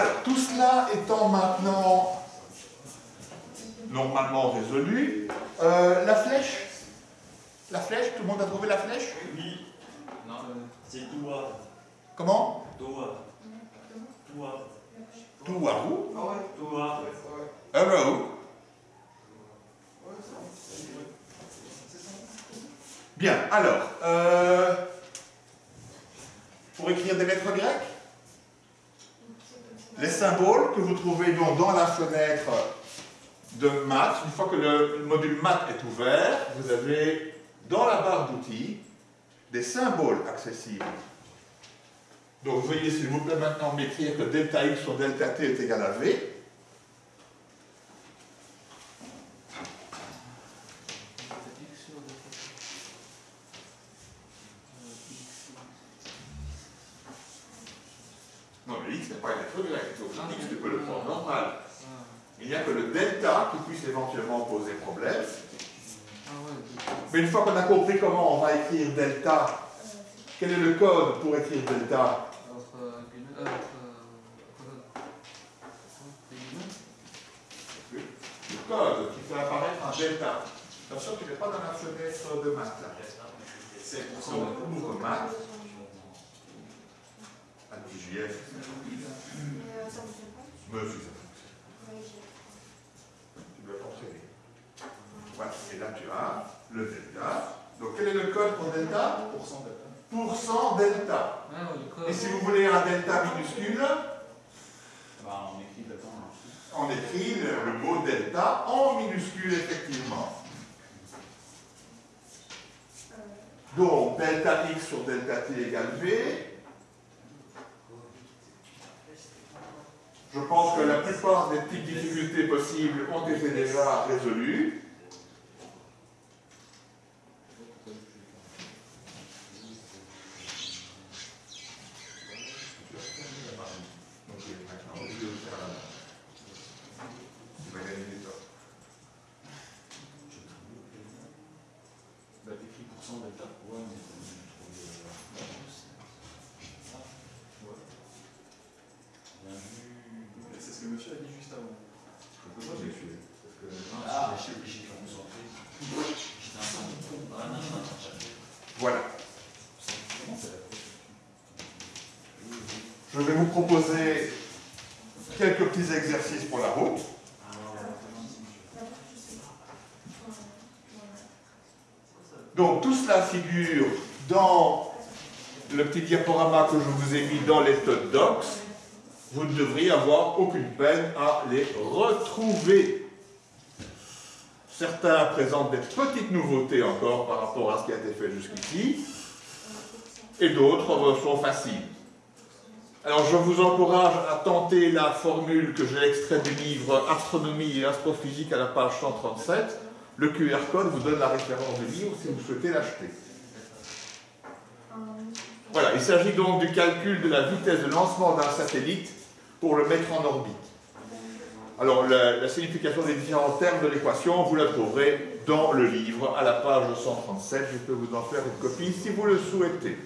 Alors, tout cela étant maintenant normalement résolu, euh, la flèche? La flèche, tout le monde a trouvé la flèche? Oui. Non, c'est Doua. Comment? Doua. Doua. Touarou Ah ouais Doua. Arrow. C'est ça. Bien, alors, euh, pour écrire des lettres grecques, les symboles que vous trouvez donc dans la fenêtre de maths, une fois que le module maths est ouvert, vous avez dans la barre d'outils des symboles accessibles. Donc veuillez s'il vous plaît maintenant m'écrire que delta x sur delta t est égal à v. N'est pas une x tu peux le prendre normal. Il n'y a que le delta qui puisse éventuellement poser problème. Mais une fois qu'on a compris comment on va écrire delta, quel est le code pour écrire delta? Le code qui fait apparaître un delta. Attention, tu n'es pas dans la fenêtre de maths. C'est pour son maths, anti-JF, me suis tu dois fonctionner. Voilà, et là tu as le delta. Donc quel est le code pour delta? Pourcent delta. Pourcent delta. Et si vous voulez un delta minuscule, Bah, on écrit delta en on écrit le, le mot delta en minuscule effectivement. Donc delta x sur delta t égale v. Je pense que la plupart des petites difficultés possibles ont été déjà résolues. De faire la main, tu vas gagner du temps. Bah, t'écris pourcent delta. Ouais, mais je trouve la réponse. Bien vu. C'est ce que monsieur a dit juste avant. Je peux pas m'excuser, parce que- Ah, je suis obligé de me concentrer. J'étais un peu. Ah, non, non, non. Voilà. Je vais vous proposer quelques petits exercices pour la route. Donc tout cela figure dans le petit diaporama que je vous ai mis dans les Todd Docs. Vous ne devriez avoir aucune peine à les retrouver. Certains présentent des petites nouveautés encore par rapport à ce qui a été fait jusqu'ici, et d'autres sont faciles. Alors je vous encourage à tenter la formule que j'ai extraite du livre Astronomie et astrophysique à la page 137. Le QR code vous donne la référence du livre si vous souhaitez l'acheter. Voilà, il s'agit donc du calcul de la vitesse de lancement d'un satellite pour le mettre en orbite. Alors la, signification des différents termes de l'équation, vous la trouverez dans le livre à la page 137. Je peux vous en faire une copie si vous le souhaitez.